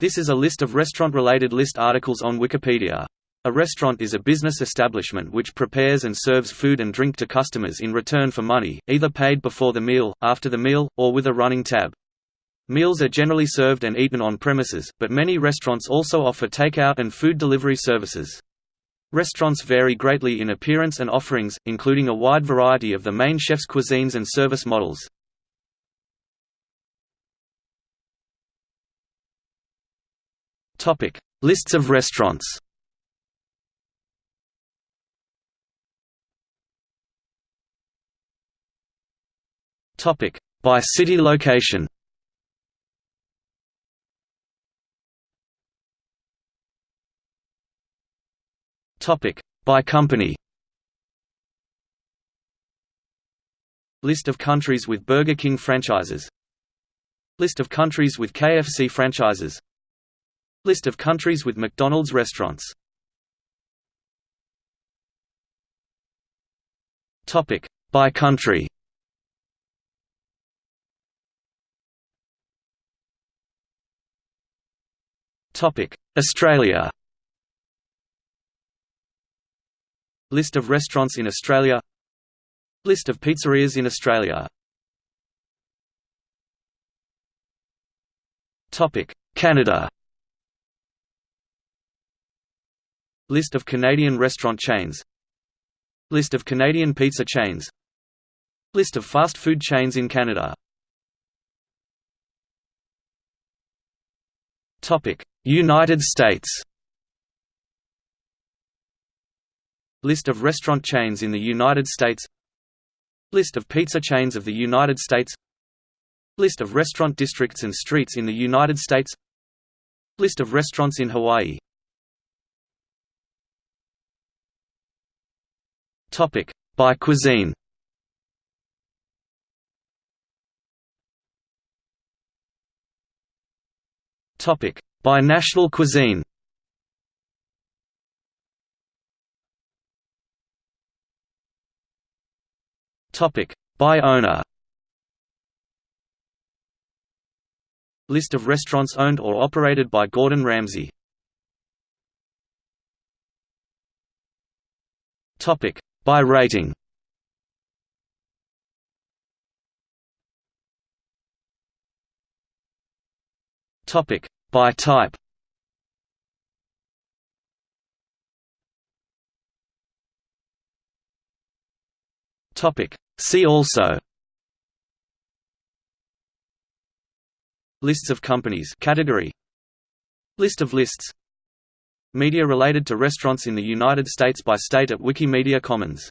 This is a list of restaurant-related list articles on Wikipedia. A restaurant is a business establishment which prepares and serves food and drink to customers in return for money, either paid before the meal, after the meal, or with a running tab. Meals are generally served and eaten on premises, but many restaurants also offer takeout and food delivery services. Restaurants vary greatly in appearance and offerings, including a wide variety of the main chef's cuisines and service models. Topic: Lists of restaurants. Topic: By city location. Topic: By company. List of countries with Burger King franchises List of countries with KFC franchises List of countries with McDonald's restaurants. Topic. By country. Topic. Australia. List of restaurants in Australia. List of pizzerias in Australia. Canada List of Canadian restaurant chains. List of Canadian pizza chains. List of fast food chains in Canada. United States. List of restaurant chains in the United States. List of pizza chains of the United States. List of restaurant districts and streets in the United States. List of restaurants in Hawaii Topic by cuisine. Topic by national cuisine. Topic by owner. List of restaurants owned or operated by Gordon Ramsay. Topic by rating. Topic. By type. Topic. See also. Lists of companies. Category. List of lists Media related to restaurants in the United States by state at Wikimedia Commons